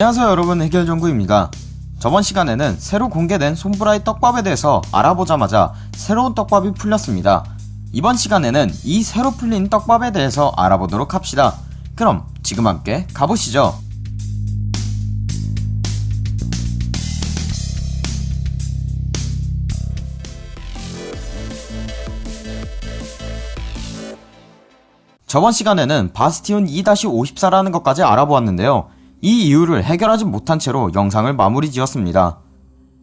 안녕하세요 여러분. 해결정구입니다. 저번 시간에는 새로 공개된 손브라의 떡밥에 대해서 알아보자마자 새로운 떡밥이 풀렸습니다. 이번 시간에는 이 새로 풀린 떡밥에 대해서 알아보도록 합시다. 그럼 지금 함께 가보시죠. 저번 시간에는 바스티온 2-54라는 것까지 알아보았는데요 이 이유를 해결하지 못한 채로 영상을 마무리 지었습니다.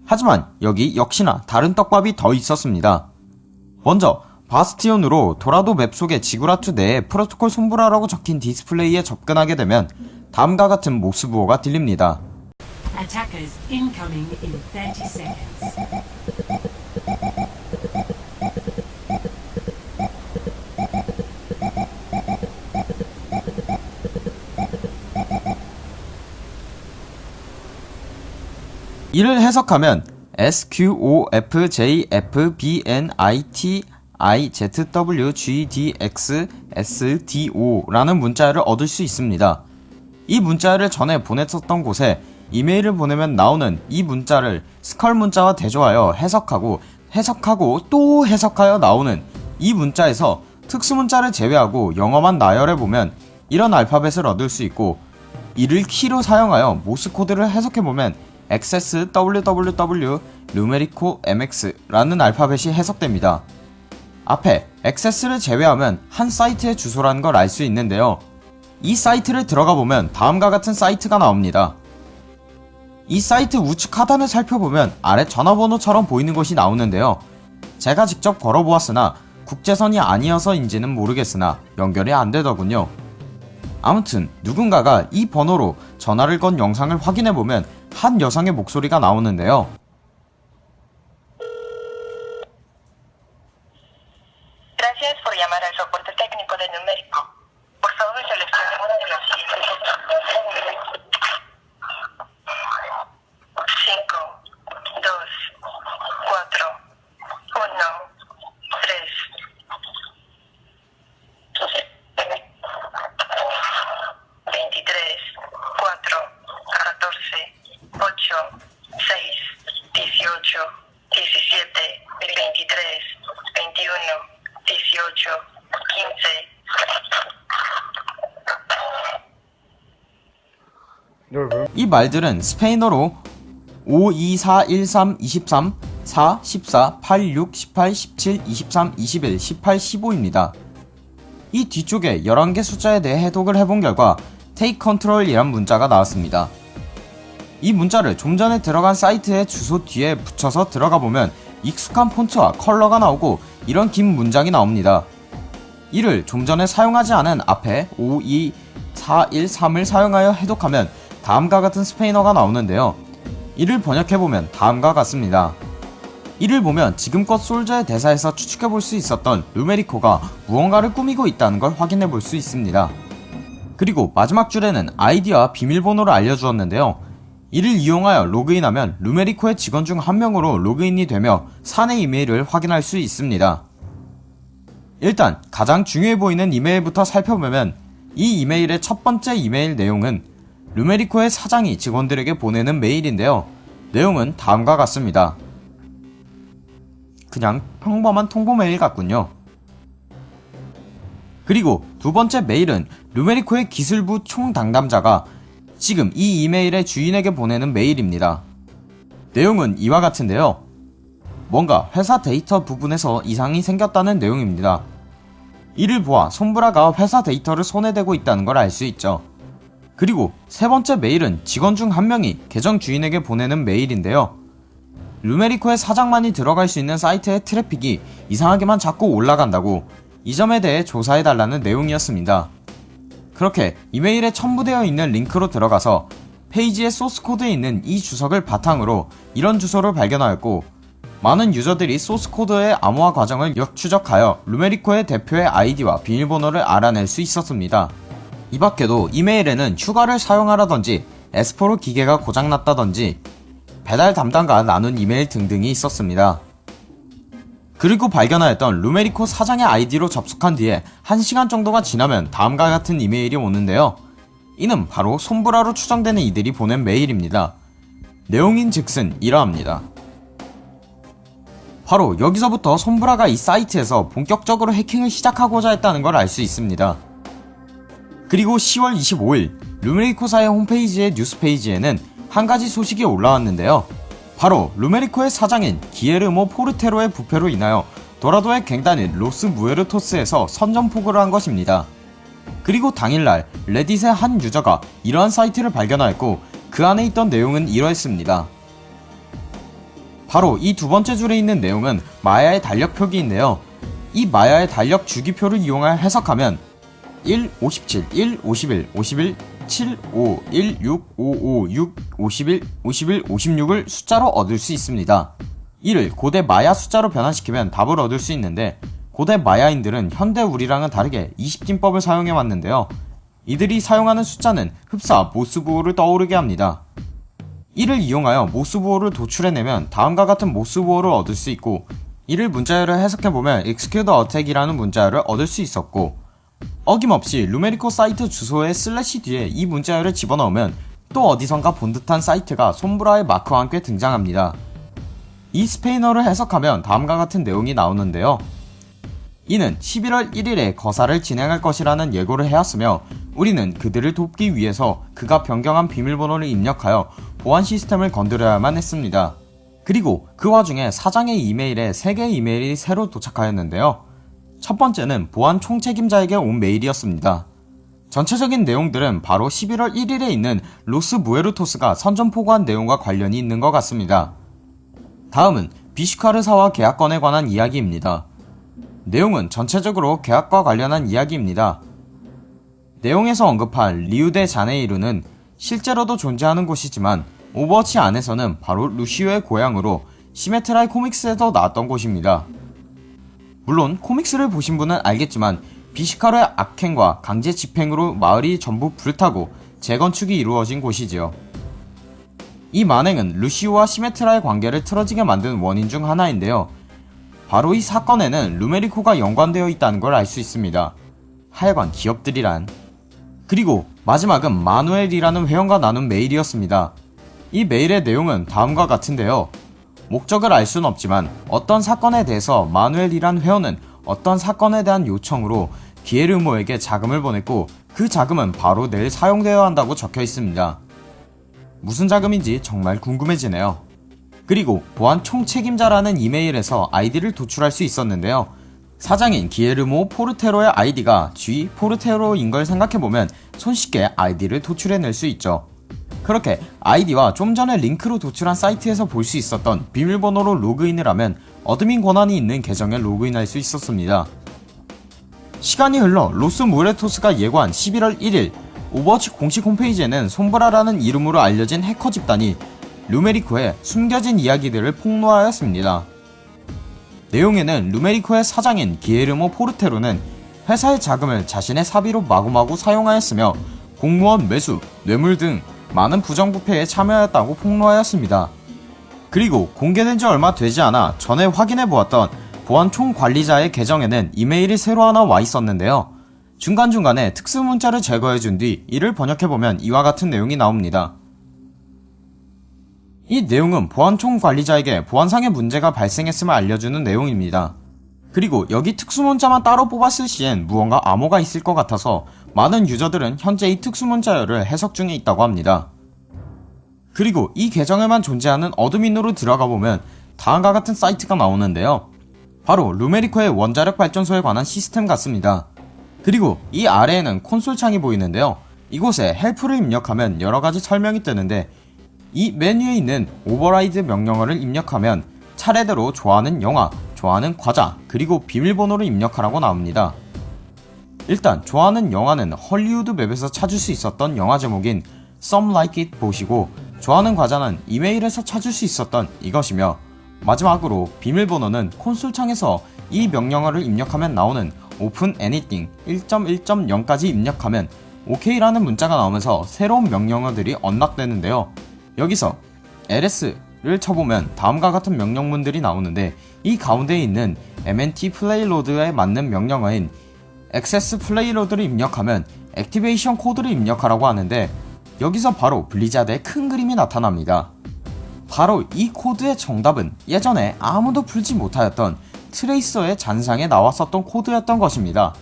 하지만 여기 역시나 다른 떡밥이 더 있었습니다. 먼저 바스티온으로 도라도 맵 속의 지구라투 내에 프로토콜 손보라라고 적힌 디스플레이에 접근하게 되면 다음과 같은 모스부호가 들립니다. Attackers incoming in 30 seconds. 이를 해석하면 SQOFJFBNITIZWGDXSDO라는 문자를 얻을 수 있습니다. 이 문자를 전에 보냈었던 곳에 이메일을 보내면 나오는 이 문자를 스컬 문자와 대조하여 해석하고 해석하고 또 해석하여 나오는 이 문자에서 특수 문자를 제외하고 영어만 나열해보면 이런 알파벳을 얻을 수 있고 이를 키로 사용하여 모스 코드를 해석해보면 XS WWW 루메리코 MX라는 알파벳이 해석됩니다. 앞에 XS를 제외하면 한 사이트의 주소라는 걸 알 수 있는데요. 이 사이트를 들어가 보면 다음과 같은 사이트가 나옵니다. 이 사이트 우측 하단을 살펴보면 아래 전화번호처럼 보이는 것이 나오는데요. 제가 직접 걸어보았으나 국제선이 아니어서인지는 모르겠으나 연결이 안되더군요. 아무튼 누군가가 이 번호로 전화를 건 영상을 확인해보면 한 여성의 목소리가 나오는데요. Gracias por llamar al soporte técnico de numérico. Por favor, seleccione una de las siguientes opciones. 5, 2, 4, 1, 3. 23, 4, 14, 8, 6, 18, 17, 23, 21, 18, 15. 이 말들은 스페인어로 5, 2, 4, 1, 3, 23, 4, 14, 8, 6, 18, 17, 23, 21, 18, 15입니다. 이 뒤쪽에 11개 숫자에 대해 해독을 해본 결과 Take Control이란 문자가 나왔습니다. 이 문자를 좀 전에 들어간 사이트의 주소 뒤에 붙여서 들어가 보면 익숙한 폰트와 컬러가 나오고 이런 긴 문장이 나옵니다. 이를 좀 전에 사용하지 않은 앞에 5, 2, 4, 1, 3을 사용하여 해독하면 다음과 같은 스페인어가 나오는데요. 이를 번역해보면 다음과 같습니다. 이를 보면 지금껏 솔저의 대사에서 추측해볼 수 있었던 루메리코가 무언가를 꾸미고 있다는 걸 확인해볼 수 있습니다. 그리고 마지막 줄에는 아이디와 비밀번호를 알려주었는데요. 이를 이용하여 로그인하면 루메리코의 직원 중 한 명으로 로그인이 되며 사내 이메일을 확인할 수 있습니다. 일단 가장 중요해 보이는 이메일부터 살펴보면 이 이메일의 첫 번째 이메일 내용은 루메리코의 사장이 직원들에게 보내는 메일인데요. 내용은 다음과 같습니다. 그냥 평범한 통보 메일 같군요. 그리고 두 번째 메일은 루메리코의 기술부 총담당자가 지금 이 이메일의 주인에게 보내는 메일입니다. 내용은 이와 같은데요. 뭔가 회사 데이터 부분에서 이상이 생겼다는 내용입니다. 이를 보아 손브라가 회사 데이터를 손에 대고 있다는 걸 알 수 있죠. 그리고 세 번째 메일은 직원 중 한 명이 계정 주인에게 보내는 메일인데요. 루메리코의 사장만이 들어갈 수 있는 사이트의 트래픽이 이상하게만 자꾸 올라간다고 이 점에 대해 조사해달라는 내용이었습니다. 그렇게 이메일에 첨부되어 있는 링크로 들어가서 페이지의 소스코드에 있는 이 주석을 바탕으로 이런 주소를 발견하였고 많은 유저들이 소스코드의 암호화 과정을 역추적하여 루메리코의 대표의 아이디와 비밀번호를 알아낼 수 있었습니다. 이 밖에도 이메일에는 휴가를 사용하라던지 에스포로 기계가 고장났다던지 배달 담당과 나눈 이메일 등등이 있었습니다. 그리고 발견하였던 루메리코 사장의 아이디로 접속한 뒤에 1시간 정도가 지나면 다음과 같은 이메일이 오는데요. 이는 바로 손브라로 추정되는 이들이 보낸 메일입니다. 내용인 즉슨 이러합니다. 바로 여기서부터 손브라가 이 사이트에서 본격적으로 해킹을 시작하고자 했다는 걸 알 수 있습니다. 그리고 10월 25일 루메리코사의 홈페이지의 뉴스 페이지에는 한 가지 소식이 올라왔는데요. 바로 루메리코의 사장인 기에르모 포르테로의 부패로 인하여 도라도의 갱단인 로스 무에르토스에서 선전포고를 한 것입니다. 그리고 당일날 레딧의 한 유저가 이러한 사이트를 발견하였고 그 안에 있던 내용은 이러했습니다. 바로 이 두 번째 줄에 있는 내용은 마야의 달력 표기인데요. 이 마야의 달력 주기표를 이용하여 해석하면 1, 57, 1, 51, 51, 7, 5, 1, 6, 5, 5, 6, 51, 51, 56을 숫자로 얻을 수 있습니다. 이를 고대 마야 숫자로 변환시키면 답을 얻을 수 있는데 고대 마야인들은 현대 우리랑은 다르게 20진법을 사용해 왔는데요. 이들이 사용하는 숫자는 흡사 모스부호를 떠오르게 합니다. 이를 이용하여 모스부호를 도출해내면 다음과 같은 모스부호를 얻을 수 있고 이를 문자열을 해석해보면 execute attack이라는 문자열을 얻을 수 있었고 어김없이 루메리코 사이트 주소의 슬래시 뒤에 이 문자열을 집어넣으면 또 어디선가 본 듯한 사이트가 손브라의 마크와 함께 등장합니다. 이 스페인어를 해석하면 다음과 같은 내용이 나오는데요. 이는 11월 1일에 거사를 진행할 것이라는 예고를 해왔으며 우리는 그들을 돕기 위해서 그가 변경한 비밀번호를 입력하여 보안 시스템을 건드려야만 했습니다. 그리고 그 와중에 사장의 이메일에 3개의 이메일이 새로 도착하였는데요. 첫 번째는 보안 총책임자에게 온 메일이었습니다. 전체적인 내용들은 바로 11월 1일에 있는 로스 무에르토스가 선전포고한 내용과 관련이 있는 것 같습니다. 다음은 비슈카르사와 계약건에 관한 이야기입니다. 내용은 전체적으로 계약과 관련한 이야기입니다. 내용에서 언급한 리우데 자네이루는 실제로도 존재하는 곳이지만 오버워치 안에서는 바로 루시오의 고향으로 시메트라의 코믹스에서 나왔던 곳입니다. 물론 코믹스를 보신 분은 알겠지만 비시카르의 악행과 강제 집행으로 마을이 전부 불타고 재건축이 이루어진 곳이지요. 이 만행은 루시오와 시메트라의 관계를 틀어지게 만든 원인 중 하나인데요. 바로 이 사건에는 루메리코가 연관되어 있다는 걸 알 수 있습니다. 하여간 기업들이란. 그리고 마지막은 마누엘이라는 회원과 나눈 메일이었습니다. 이 메일의 내용은 다음과 같은데요. 목적을 알 수는 없지만 어떤 사건에 대해서 마누엘이란 회원은 어떤 사건에 대한 요청으로 기에르모에게 자금을 보냈고 그 자금은 바로 내일 사용되어야 한다고 적혀 있습니다. 무슨 자금인지 정말 궁금해지네요. 그리고 보안 총책임자라는 이메일에서 아이디를 도출할 수 있었는데요. 사장인 기에르모 포르테로의 아이디가 G 포르테로인 걸 생각해보면 손쉽게 아이디를 도출해낼 수 있죠. 그렇게 아이디와 좀 전에 링크로 도출한 사이트에서 볼 수 있었던 비밀번호로 로그인을 하면 admin 권한이 있는 계정에 로그인할 수 있었습니다. 시간이 흘러 로스 무에르토스가 예고한 11월 1일 오버워치 공식 홈페이지에는 손브라라는 이름으로 알려진 해커 집단이 루메리코의 숨겨진 이야기들을 폭로하였습니다. 내용에는 루메리코의 사장인 기에르모 포르테로는 회사의 자금을 자신의 사비로 마구마구 사용하였으며 공무원 매수, 뇌물 등 많은 부정부패에 참여하였다고 폭로하였습니다. 그리고 공개된 지 얼마 되지 않아 전에 확인해 보았던 보안 총관리자의 계정에는 이메일이 새로 하나 와 있었는데요. 중간중간에 특수 문자를 제거해 준 뒤 이를 번역해보면 이와 같은 내용이 나옵니다. 이 내용은 보안 총관리자에게 보안상의 문제가 발생했음을 알려주는 내용입니다. 그리고 여기 특수문자만 따로 뽑았을 시엔 무언가 암호가 있을 것 같아서 많은 유저들은 현재 이 특수문자열을 해석 중에 있다고 합니다. 그리고 이 계정에만 존재하는 admin으로 들어가 보면 다음과 같은 사이트가 나오는데요. 바로 루메리코의 원자력 발전소에 관한 시스템 같습니다. 그리고 이 아래에는 콘솔 창이 보이는데요. 이곳에 help를 입력하면 여러가지 설명이 뜨는데 이 메뉴에 있는 override 명령어를 입력하면 차례대로 좋아하는 영화, 좋아하는 과자, 그리고 비밀번호를 입력하라고 나옵니다. 일단 좋아하는 영화는 헐리우드 맵에서 찾을 수 있었던 영화 제목인 Some Like It Bot이고 좋아하는 과자는 이메일에서 찾을 수 있었던 이것이며 마지막으로 비밀번호는 콘솔 창에서 이 명령어를 입력하면 나오는 Open Anything 1.1.0까지 입력하면 OK라는 문자가 나오면서 새로운 명령어들이 unlock되는데요. 여기서 ls 를 쳐보면 다음과 같은 명령문들이 나오는데 이 가운데에 있는 mnt payload에 맞는 명령어인 access payload를 입력하면 activation 코드를 입력하라고 하는데 여기서 바로 블리자드의 큰 그림이 나타납니다. 바로 이 코드의 정답은 예전에 아무도 풀지 못하였던 트레이서의 잔상에 나왔었던 코드였던 것입니다.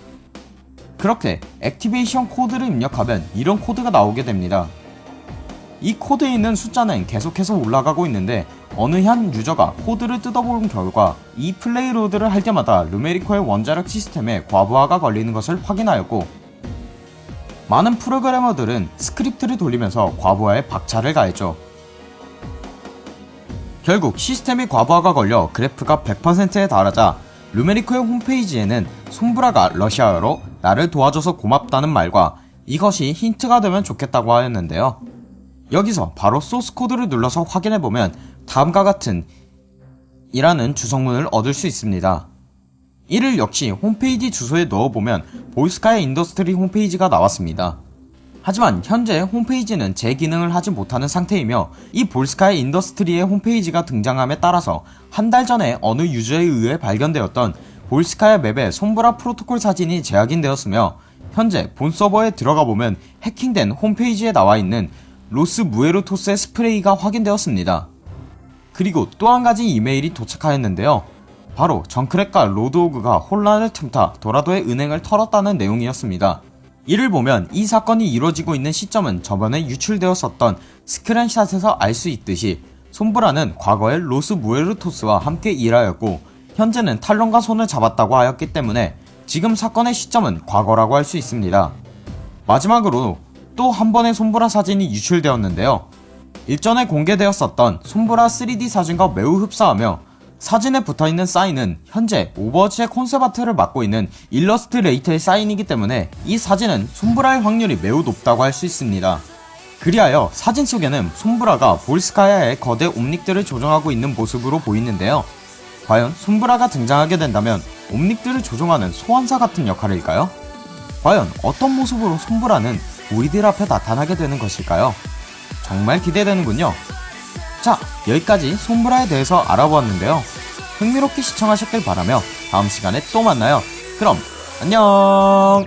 그렇게 activation 코드를 입력하면 이런 코드가 나오게 됩니다. 이 코드에 있는 숫자는 계속해서 올라가고 있는데 어느 한 유저가 코드를 뜯어본 결과 이 payload를 할 때마다 루메리코의 원자력 시스템에 과부하가 걸리는 것을 확인하였고 많은 프로그래머들은 스크립트를 돌리면서 과부하에 박차를 가했죠. 결국 시스템이 과부하가 걸려 그래프가 100%에 달하자 루메리코의 홈페이지에는 솜브라가 러시아어로 나를 도와줘서 고맙다는 말과 이것이 힌트가 되면 좋겠다고 하였는데요. 여기서 바로 소스 코드를 눌러서 확인해보면 다음과 같은 이라는 주석문을 얻을 수 있습니다. 이를 역시 홈페이지 주소에 넣어보면 볼스카야 인더스트리 홈페이지가 나왔습니다. 하지만 현재 홈페이지는 제 기능을 하지 못하는 상태이며 이 볼스카야 인더스트리의 홈페이지가 등장함에 따라서 한 달 전에 어느 유저에 의해 발견되었던 볼스카야 맵의 솜브라 프로토콜 사진이 재확인되었으며 현재 본 서버에 들어가 보면 해킹된 홈페이지에 나와 있는 로스 무에르토스의 스프레이가 확인되었습니다. 그리고 또 한 가지 이메일이 도착하였는데요. 바로 정크랫과 로드호그가 혼란을 틈타 도라도의 은행을 털었다는 내용이었습니다. 이를 보면 이 사건이 이루어지고 있는 시점은 저번에 유출되었었던 스크린샷에서 알 수 있듯이 솜브라는 과거에 로스 무에르토스와 함께 일하였고 현재는 탈론과 손을 잡았다고 하였기 때문에 지금 사건의 시점은 과거라고 할 수 있습니다. 마지막으로 또 한 번의 솜브라 사진이 유출되었는데요. 일전에 공개되었었던 솜브라 3D 사진과 매우 흡사하며 사진에 붙어있는 사인은 현재 오버워치의 콘셉 아트를 맡고 있는 일러스트레이터의 사인이기 때문에 이 사진은 솜브라의 확률이 매우 높다고 할 수 있습니다. 그리하여 사진 속에는 솜브라가 볼스카야의 거대 옴닉들을 조종하고 있는 모습으로 보이는데요. 과연 솜브라가 등장하게 된다면 옴닉들을 조종하는 소환사 같은 역할일까요? 과연 어떤 모습으로 솜브라는 우리들 앞에 나타나게 되는 것일까요? 정말 기대되는군요. 자, 여기까지 솜브라에 대해서 알아보았는데요. 흥미롭게 시청하셨길 바라며 다음 시간에 또 만나요. 그럼 안녕!